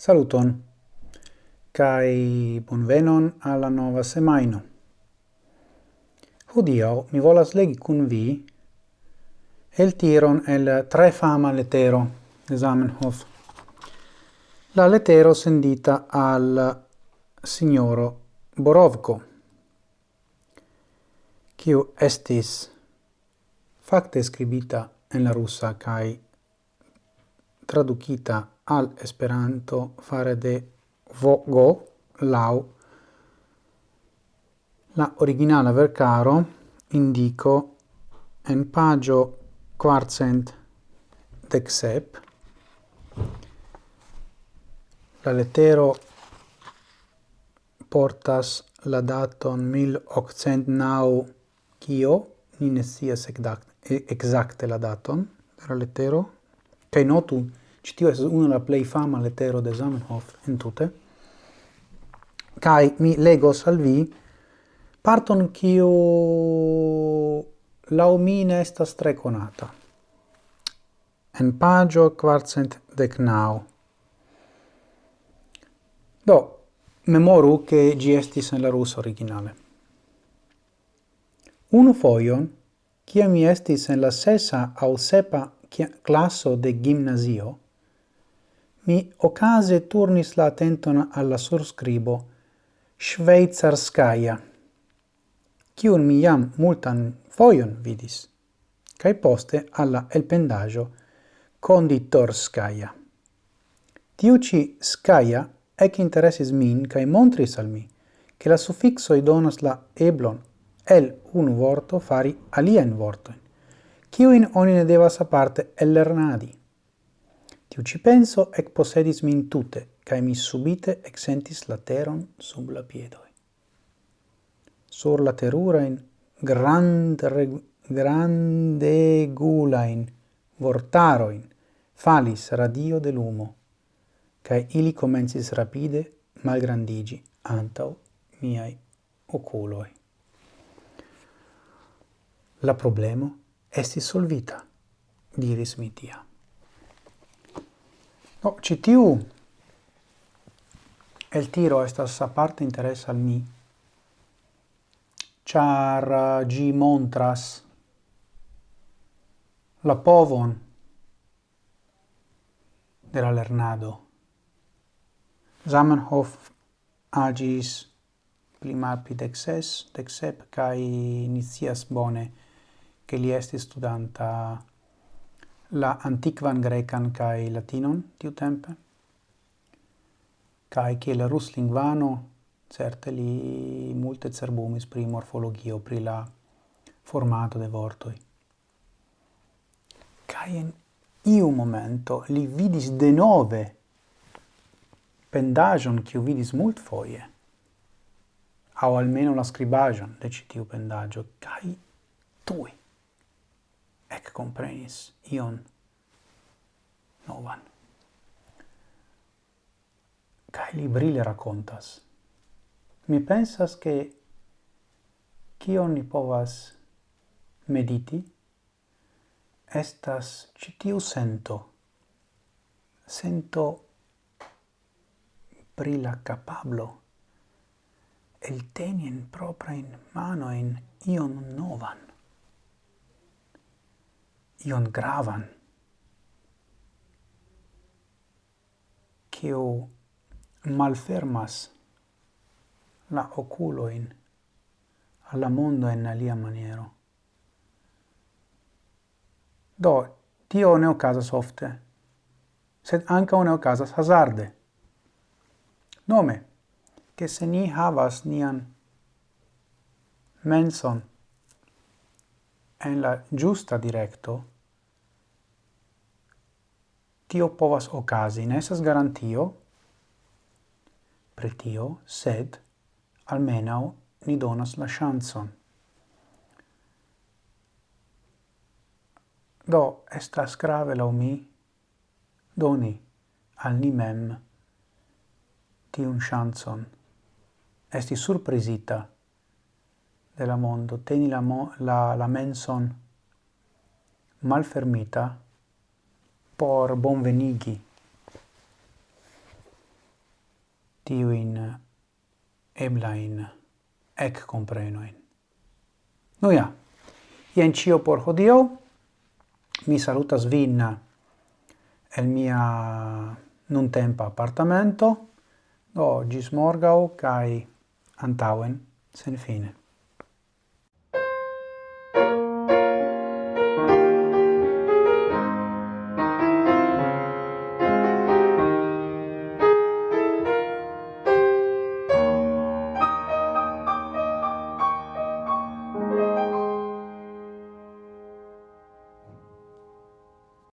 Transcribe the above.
Saluton, Kai bonvenon alla nova semaino. Hodio mi volas legi cun vi el tiron el tre fama letero de Zamenhof. La letero sendita al signoro Borovko, Kiu estis facte scribita en la russa kai traducita al Esperanto fare de vogo lau. La originala vercaro indico en pagio quarcent dexep la letero portas la daton 1809 kio? Ni ne sias exacte la daton de la letero che notu Ci tio es una la plej fama letero de Zamenhof tutte Kai mi legos al vi parton kiu la omina ne estas tre konata. En pagio kvarcent decnau. Do, memoru che gi estis en la russa originale. Unu foion, cia mi estis en la sesa au sepa classo de gimnasio, mi ocase turnis la attenton alla surscribo Schweizerskaya, cium mi jam multan foion vidis, cae poste alla elpendaggio Konditorskaya. Tiuci skaya ec interesis min cae montris al mi che la suffixo donas la eblon el unu vorto fari alien vortoin, ciuin oni ne devas aparte ellernadi. Tiu ci penso ec posedis min tute, cae mi subite exentis la teron sub la piedoi. Sur la terurain, grand, vortaro vortaroin, falis radio de lumo, cae ili comensis rapide malgrandigi antau miai oculoi. La problemo estis solvita, diris mi tiam. No, citiu el tiro estas aparte interesa al mi, char uh, gi montras la povon de la lernado. Zamenhof agis pli malpli dec cae inicias bone, che li esti studanta la antiquan grecan kai latinon tiu tempe kai che la rus lingvano certe li multe cerbumis pri morfologio pri la formato de vortoi. Kai in iu momento li vidis de nove pendagion kiu vidis mult foie au almeno la scribagion de citiu pendagio kai tui ec comprenis ion novan. Cai li brille racontas. Mi pensas che cion ni povas mediti estas citiu sento, sento pri la capablo el teni en mano in ion novan ion gravan kiu malfermas la oculoin alla mondo in alia maniero. Do, tio ne ocasas ofte, sed anca ne ocasas hazarde. Nome, che se ni havas nian menson en la giusta directo, tio povas ocasi, ne esas garantio pretio, sed almenau ni donas la chanson. Do, estas grave lau mi doni al ni mem tiun chanson. Esti surprisita, de la mondo, teni la, mo la, la menson malfermita por bonvenigi tiuin eblain ec comprenoin. Nu ja, ien cio por hodio, mi salutas vin el mia nun tempa appartamento, do gis morgau cae antauen sen fine.